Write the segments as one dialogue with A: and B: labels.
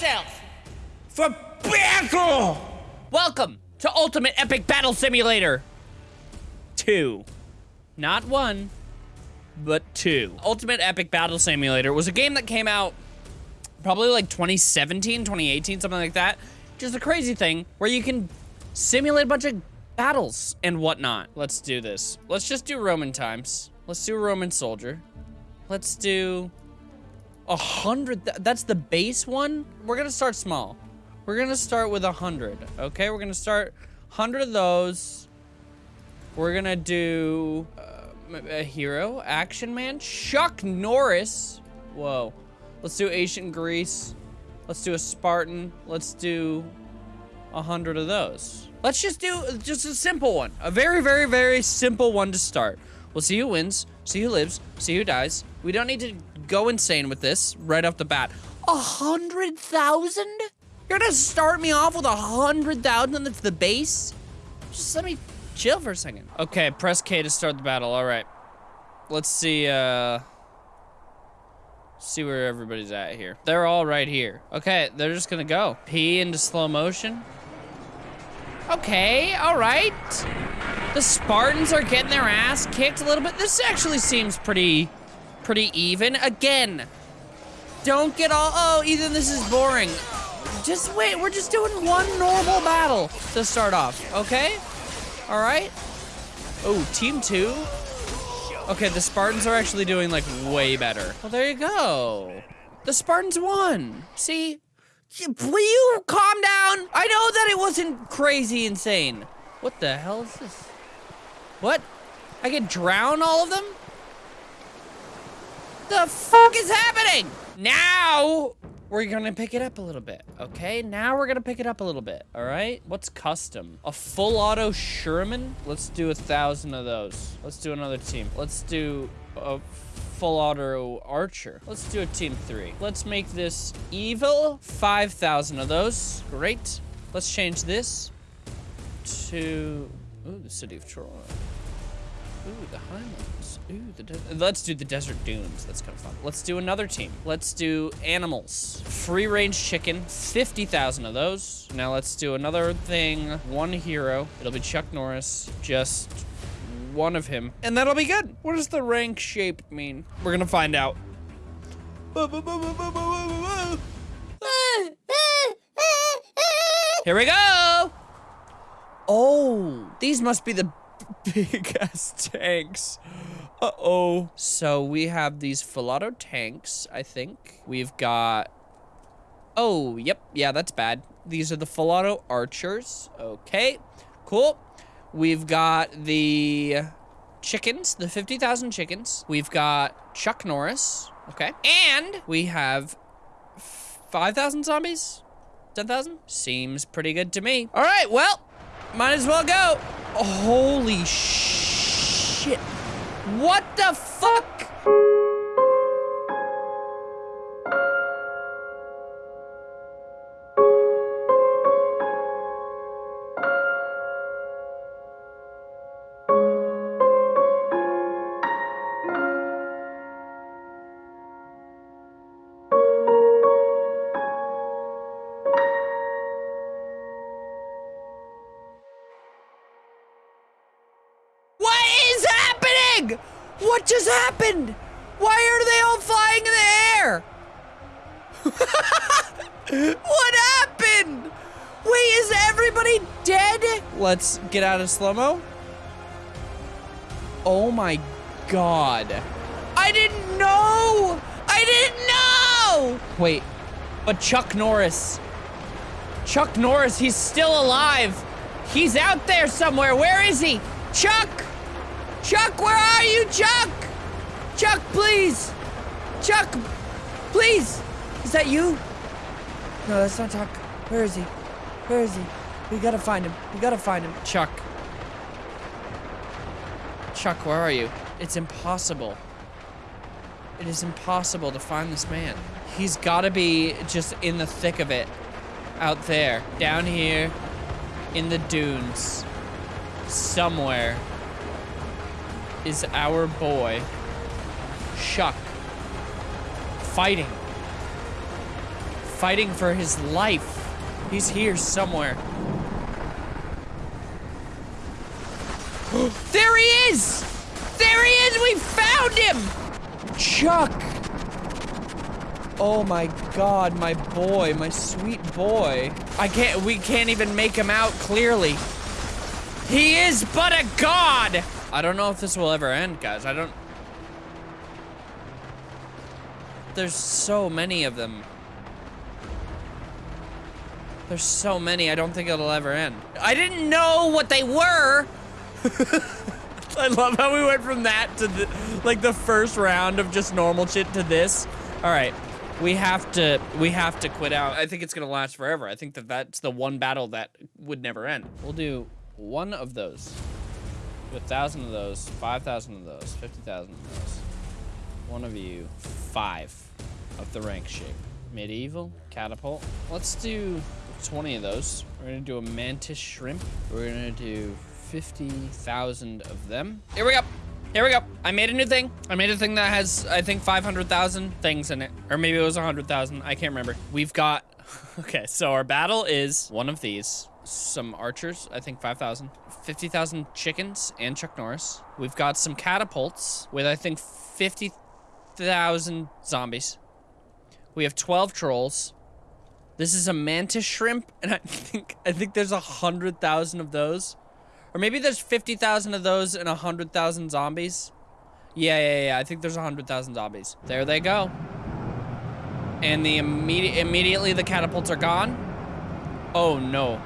A: yourself!
B: For battle!
A: Welcome to Ultimate Epic Battle Simulator 2. Not one, but two. Ultimate Epic Battle Simulator was a game that came out probably like 2017, 2018, something like that. Just a crazy thing where you can simulate a bunch of battles and whatnot. Let's do this. Let's just do Roman times. Let's do Roman soldier. Let's do a hundred. Th that's the base one. We're gonna start small. We're gonna start with a hundred. Okay, we're gonna start hundred of those. We're gonna do uh, a hero, action man, Chuck Norris. Whoa. Let's do ancient Greece. Let's do a Spartan. Let's do a hundred of those. Let's just do just a simple one. A very, very, very simple one to start. We'll see who wins, see who lives, see who dies. We don't need to go insane with this right off the bat. A hundred thousand? You're gonna start me off with a hundred thousand that's the base? Just let me chill for a second. Okay, press K to start the battle, all right. Let's see, uh... See where everybody's at here. They're all right here. Okay, they're just gonna go. P into slow motion. Okay, all right. The Spartans are getting their ass kicked a little bit. This actually seems pretty, pretty even. Again, don't get all, oh, Ethan, this is boring. Just wait, we're just doing one normal battle to start off, okay? All right. Oh, team two. Okay, the Spartans are actually doing like way better. Well, there you go. The Spartans won. See, Will you calm down? I know that it wasn't crazy insane. What the hell is this? What? I can drown all of them? The fuck is happening? Now, we're gonna pick it up a little bit, okay? Now we're gonna pick it up a little bit, all right? What's custom? A full auto Sherman? Let's do a thousand of those. Let's do another team. Let's do a full auto archer. Let's do a team three. Let's make this evil. 5,000 of those. Great. Let's change this to... Ooh, the city of Troy. Ooh, the Highlands. Ooh, let's do the desert dunes. That's kind of fun. Let's do another team. Let's do animals. Free range chicken. 50,000 of those. Now let's do another thing. One hero. It'll be Chuck Norris. Just one of him, and that'll be good. What does the rank shape mean? We're gonna find out. Here we go! Oh, these must be the big ass tanks. Uh-oh. So we have these full auto tanks, I think. We've got... Oh, yep. Yeah, that's bad. These are the full auto archers. Okay, cool. We've got the chickens, the 50,000 chickens. We've got Chuck Norris, okay? And we have 5,000 zombies? 10,000? Seems pretty good to me. All right, well, might as well go. Holy shit. What the fuck? Happened? Why are they all flying in the air? what happened? Wait, is everybody dead? Let's get out of slow-mo. Oh my god. I didn't know! I didn't know! Wait, but Chuck Norris. Chuck Norris, he's still alive. He's out there somewhere. Where is he? Chuck! Chuck, where are you, Chuck? Please! Chuck, please! Is that you? No, that's not Chuck. Where is he? Where is he? We gotta find him. We gotta find him. Chuck. Chuck, where are you? It's impossible. It is impossible to find this man. He's gotta be just in the thick of it. Out there. Down here. In the dunes. Somewhere is our boy, Chuck, fighting. fighting for his life. He's here somewhere. there he is! There he is! We found him! Chuck! Oh my god, my boy, my sweet boy. I can't, we can't even make him out clearly. He is but a god! I don't know if this will ever end, guys. I don't... There's so many of them. There's so many, I don't think it'll ever end. I didn't know what they were! I love how we went from that to the, like the first round of just normal shit to this. All right, we have to, we have to quit out. I think it's gonna last forever. I think that that's the one battle that would never end. We'll do one of those. A thousand of those, 5,000 of those, 50,000 of those. One of you, five of the rank shape. Medieval, catapult. Let's do 20 of those. We're gonna do a mantis shrimp. We're gonna do 50,000 of them. Here we go. Here we go. I made a new thing. I made a thing that has, I think, 500,000 things in it. Or maybe it was 100,000. I can't remember. We've got, okay, so our battle is one of these. Some archers, I think 5,000. 50,000 chickens and Chuck Norris. We've got some catapults with, I think, 50,000 zombies. We have 12 trolls. This is a mantis shrimp, and I think I think there's a hundred thousand of those, or maybe there's fifty thousand of those and a hundred thousand zombies. Yeah, yeah, yeah. I think there's a hundred thousand zombies. There they go. And the immediate immediately the catapults are gone. Oh no.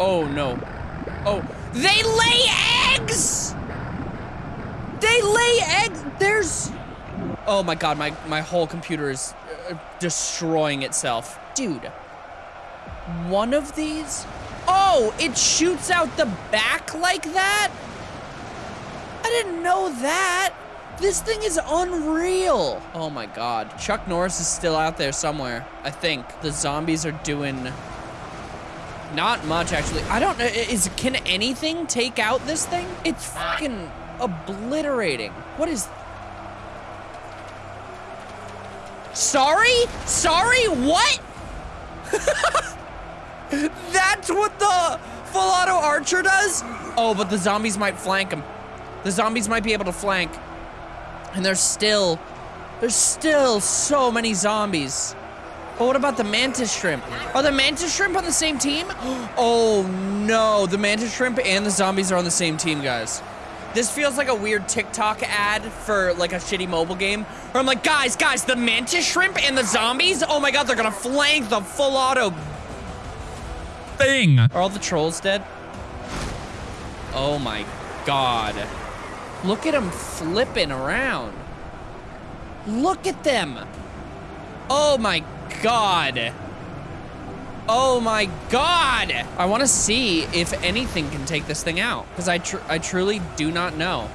A: Oh no. Oh, they lay eggs. They lay eggs. There's. Oh my god, my my whole computer is uh, destroying itself. Dude, one of these? Oh, it shoots out the back like that? I didn't know that. This thing is unreal. Oh my god. Chuck Norris is still out there somewhere, I think. The zombies are doing not much, actually. I don't know. Is Can anything take out this thing? It's fucking obliterating. What is... Sorry? Sorry? What? That's what the full auto archer does? Oh, but the zombies might flank him. The zombies might be able to flank. And there's still, there's still so many zombies. But what about the mantis shrimp? Are the mantis shrimp on the same team? Oh no, the mantis shrimp and the zombies are on the same team, guys. This feels like a weird TikTok ad for like a shitty mobile game. Where I'm like, guys, guys, the mantis shrimp and the zombies? Oh my god, they're gonna flank the full auto thing. Are all the trolls dead? Oh my god. Look at them flipping around. Look at them. Oh my god. Oh my god! I want to see if anything can take this thing out. Because I, tr I truly do not know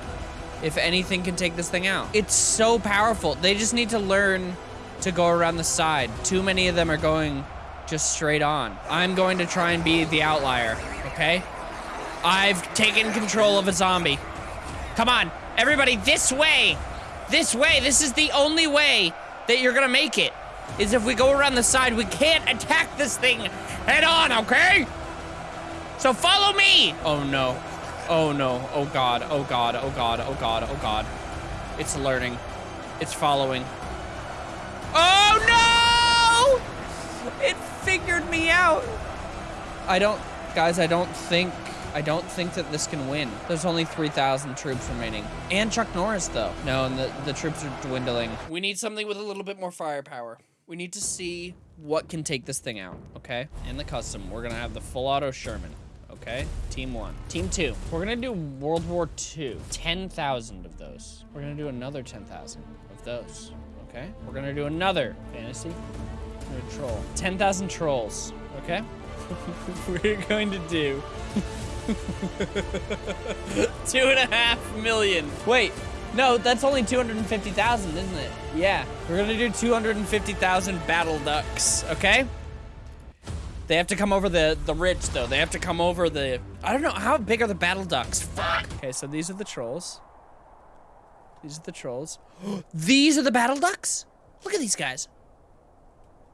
A: if anything can take this thing out. It's so powerful. They just need to learn to go around the side. Too many of them are going just straight on. I'm going to try and be the outlier, okay? I've taken control of a zombie. Come on, everybody, this way! This way, this is the only way that you're gonna make it is if we go around the side, we can't attack this thing head on, okay? So follow me! Oh no. Oh no. Oh god. Oh god. Oh god. Oh god. Oh god. It's learning. It's following. Oh no! It figured me out. I don't, guys, I don't think, I don't think that this can win. There's only 3,000 troops remaining. And Chuck Norris, though. No, and the, the troops are dwindling. We need something with a little bit more firepower. We need to see what can take this thing out, okay? In the custom, we're gonna have the full auto Sherman, okay? Team one. Team two, we're gonna do World War II. 10,000 of those. We're gonna do another 10,000 of those, okay? We're gonna do another fantasy. We're troll. 10,000 trolls, okay? we're going to do two and a half million. Wait, no, that's only 250,000, isn't it? Yeah. We're gonna do 250,000 battle ducks, okay? They have to come over the, the ridge, though. They have to come over the... I don't know. How big are the battle ducks? Fuck. Okay, so these are the trolls. These are the trolls. these are the battle ducks? Look at these guys.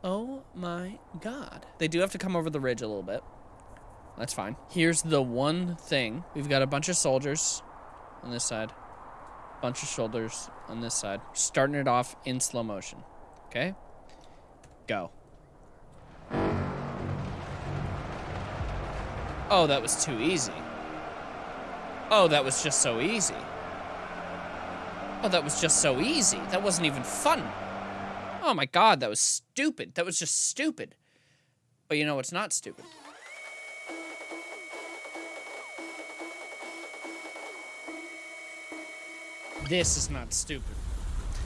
A: Oh my god. They do have to come over the ridge a little bit. That's fine. Here's the one thing. We've got a bunch of soldiers on this side. Bunch of shoulders on this side. Starting it off in slow motion. Okay? Go. Oh, that was too easy. Oh, that was just so easy. Oh, that was just so easy. That wasn't even fun. Oh my god, that was stupid. That was just stupid. But you know what's not stupid? This is not stupid.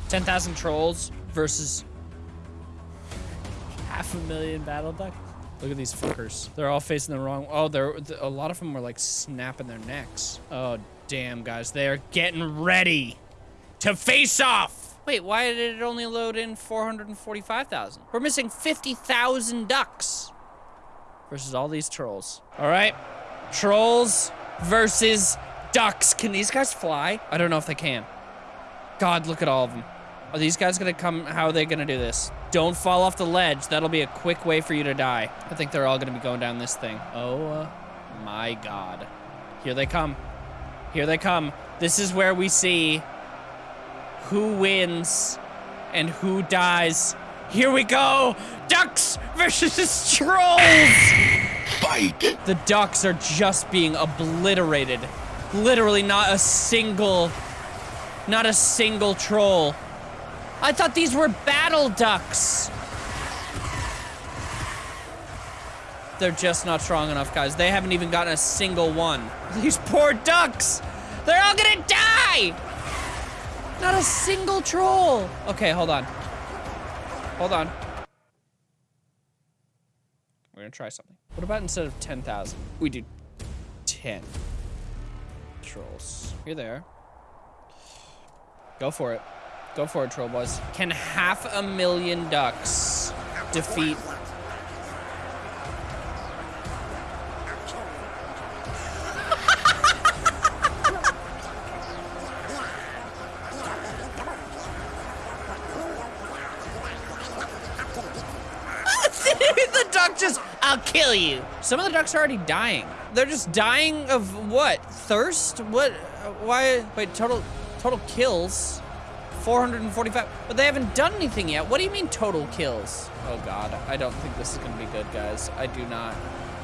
A: 10,000 trolls versus half a million battle ducks. Look at these fuckers. They're all facing the wrong. Oh, they're a lot of them are like snapping their necks. Oh, damn, guys. They are getting ready to face off. Wait, why did it only load in 445,000? We're missing 50,000 ducks versus all these trolls. All right, trolls versus ducks. Can these guys fly? I don't know if they can. God, look at all of them. Are these guys gonna come? How are they gonna do this? Don't fall off the ledge. That'll be a quick way for you to die. I think they're all gonna be going down this thing. Oh uh, my God. Here they come. Here they come. This is where we see who wins and who dies. Here we go. Ducks versus trolls.
B: Fight!
A: The ducks are just being obliterated. Literally not a single, not a single troll. I thought these were battle ducks. They're just not strong enough, guys. They haven't even gotten a single one. These poor ducks. They're all gonna die. Not a single troll. Okay, hold on. Hold on. We're gonna try something. What about instead of 10,000, we do 10 trolls. Here they are. Go for it. Go for it, troll boys. Can half a million ducks defeat kill you. Some of the ducks are already dying. They're just dying of what? Thirst? What? Why? Wait, total, total kills. 445, but they haven't done anything yet. What do you mean total kills? Oh God, I don't think this is gonna be good, guys. I do not.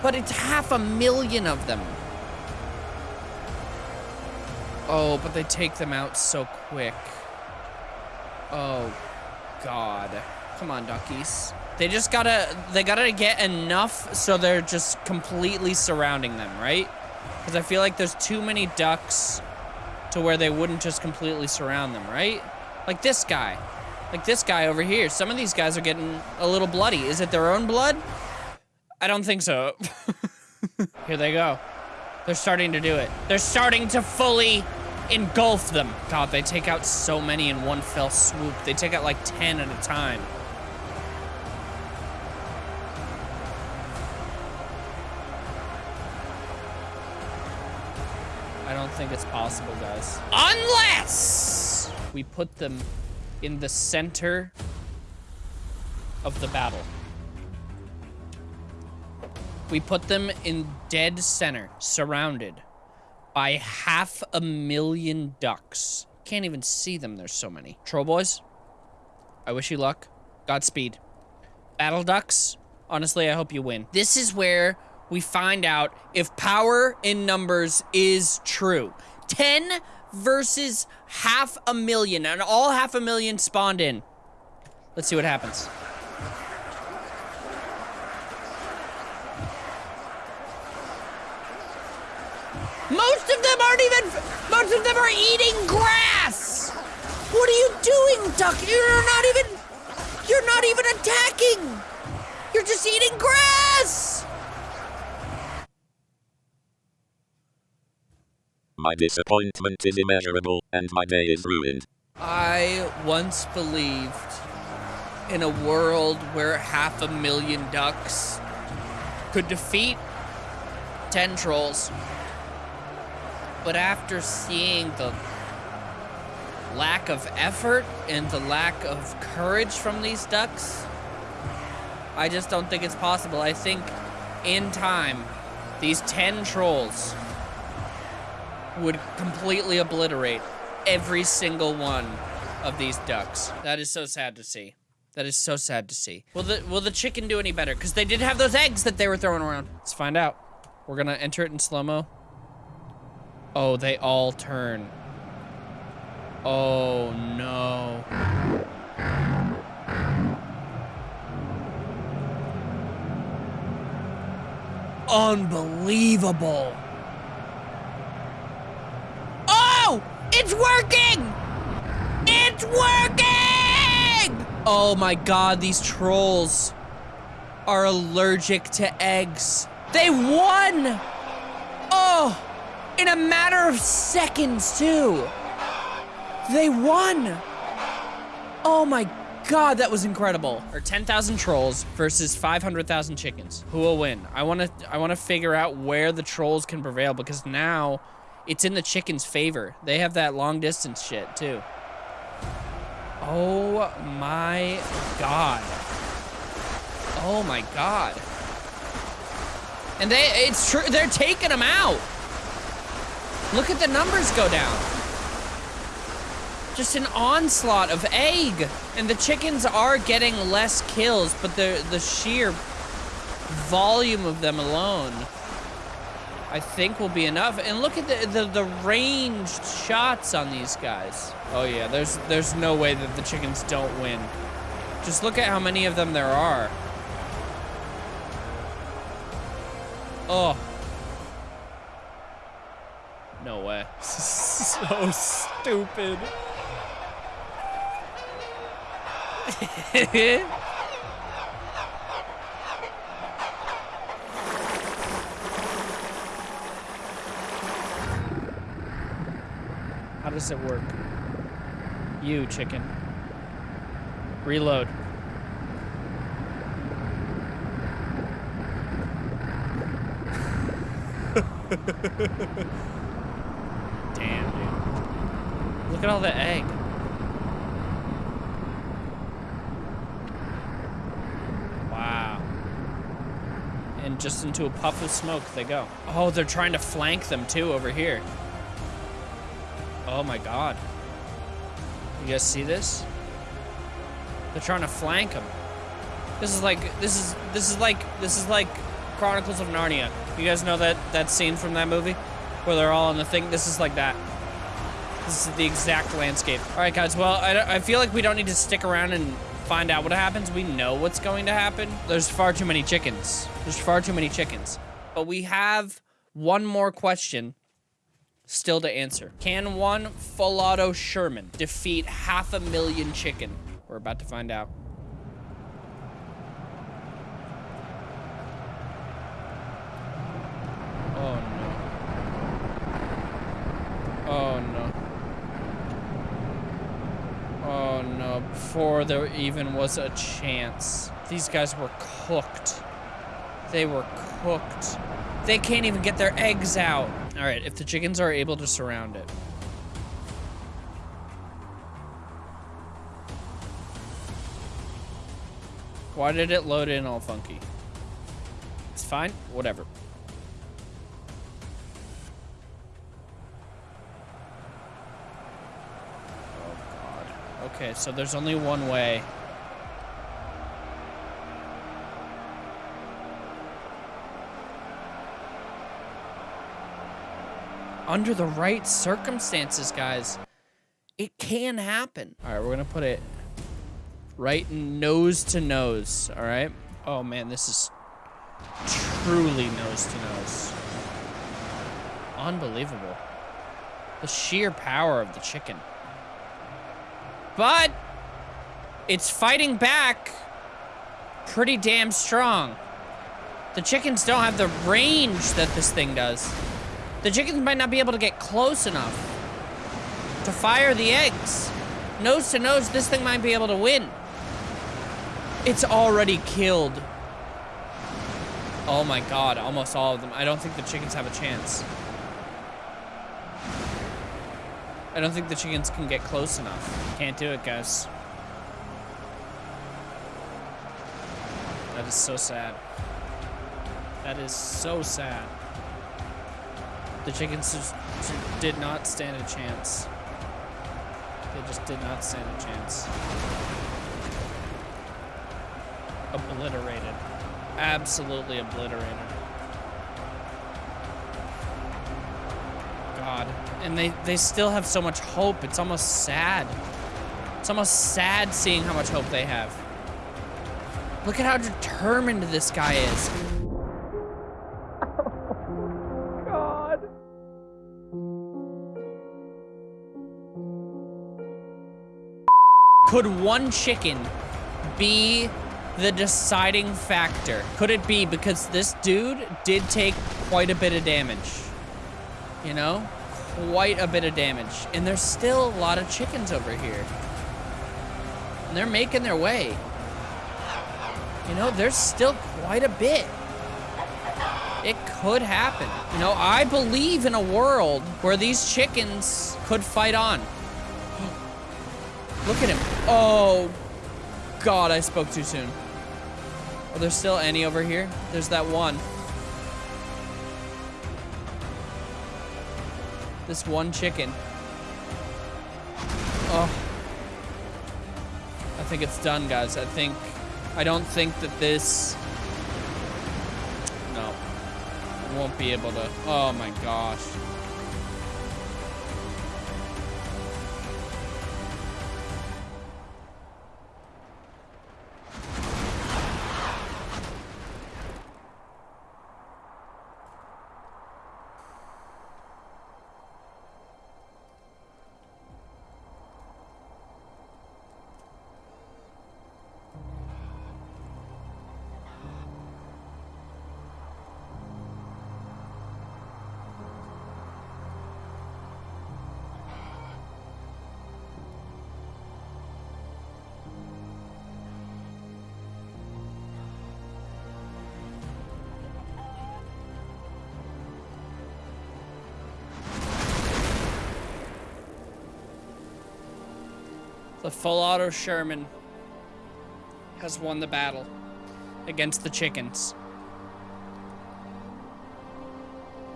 A: But it's half a million of them. Oh, but they take them out so quick. Oh, God. Come on, duckies. They just gotta, they gotta get enough so they're just completely surrounding them, right? Because I feel like there's too many ducks to where they wouldn't just completely surround them, right? Like this guy. Like this guy over here. Some of these guys are getting a little bloody. Is it their own blood? I don't think so. here they go. They're starting to do it. They're starting to fully engulf them. God, they take out so many in one fell swoop. They take out like 10 at a time. Think it's possible, guys. Unless we put them in the center of the battle. We put them in dead center, surrounded by half a million ducks. Can't even see them, there's so many. Troll boys, I wish you luck. Godspeed. Battle ducks, honestly, I hope you win. This is where we find out if power in numbers is true. 10 versus half a million, and all half a million spawned in. Let's see what happens. Most of them aren't even, most of them are eating grass! What are you doing, duck? You're not even, you're not even attacking! You're just eating grass!
C: My disappointment is immeasurable, and my day is ruined.
A: I once believed in a world where half a million ducks could defeat 10 trolls. But after seeing the lack of effort and the lack of courage from these ducks, I just don't think it's possible. I think in time, these 10 trolls would completely obliterate every single one of these ducks. That is so sad to see. That is so sad to see. Will the will the chicken do any better? Because they did have those eggs that they were throwing around. Let's find out. We're gonna enter it in slow-mo. Oh, they all turn. Oh no. Unbelievable. Oh! It's working! It's working! Oh my god, these trolls are allergic to eggs. They won! Oh! In a matter of seconds, too. They won! Oh my god, that was incredible. Or 10,000 trolls versus 500,000 chickens. Who will win? I want to I want to figure out where the trolls can prevail because now it's in the chickens' favor. They have that long distance shit too. Oh my god. Oh my god. And they it's true they're taking them out. Look at the numbers go down. Just an onslaught of egg. And the chickens are getting less kills, but the the sheer volume of them alone I think will be enough. And look at the, the, the ranged shots on these guys. Oh yeah, there's there's no way that the chickens don't win. Just look at how many of them there are. Oh. No way. so stupid. Does it work? You, chicken. Reload. Damn, dude. Look at all the egg. Wow. And just into a puff of smoke they go. Oh, they're trying to flank them too over here. Oh my god. You guys see this? They're trying to flank him. This is like this is this is like this is like Chronicles of Narnia. You guys know that that scene from that movie where they're all in the thing. This is like that. This is the exact landscape. All right, guys. Well, I, I feel like we don't need to stick around and find out what happens. We know what's going to happen. There's far too many chickens. There's far too many chickens. But we have one more question still to answer. Can one full auto Sherman defeat half a million chicken? We're about to find out. Oh no. Oh no. Oh no, before there even was a chance. These guys were cooked. They were cooked. They can't even get their eggs out. All right, if the chickens are able to surround it. Why did it load in all funky? It's fine, whatever. Oh god. Okay, so there's only one way. Under the right circumstances, guys, it can happen. All right, we're gonna put it right nose to nose, all right? Oh man, this is truly nose to nose. Unbelievable. The sheer power of the chicken. But it's fighting back pretty damn strong. The chickens don't have the range that this thing does. The chickens might not be able to get close enough to fire the eggs. Nose to nose, this thing might be able to win. It's already killed. Oh my god, almost all of them. I don't think the chickens have a chance. I don't think the chickens can get close enough. Can't do it, guys. That is so sad. That is so sad. The chickens did not stand a chance. They just did not stand a chance. Obliterated. Absolutely obliterated. God. And they, they still have so much hope. It's almost sad. It's almost sad seeing how much hope they have. Look at how determined this guy is. Could one chicken be the deciding factor? Could it be because this dude did take quite a bit of damage? You know? Quite a bit of damage. And there's still a lot of chickens over here. And they're making their way. You know, there's still quite a bit. It could happen. You know, I believe in a world where these chickens could fight on. Look at him. Oh, God, I spoke too soon. Are there still any over here? There's that one. This one chicken. Oh. I think it's done, guys. I think... I don't think that this... No. Won't be able to... Oh, my gosh. The full auto Sherman has won the battle against the chickens.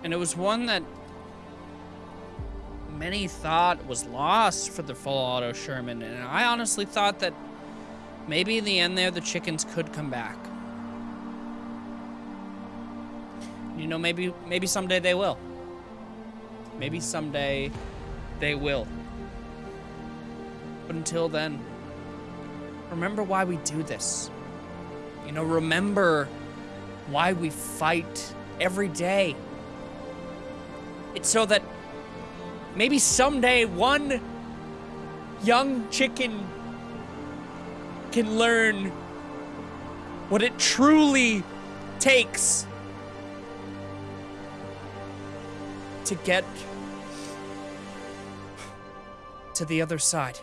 A: And it was one that many thought was lost for the full auto Sherman. And I honestly thought that maybe in the end there, the chickens could come back. You know, maybe maybe someday they will. Maybe someday they will. Until then, remember why we do this. You know, remember why we fight every day. It's so that maybe someday one young chicken can learn what it truly takes to get to the other side.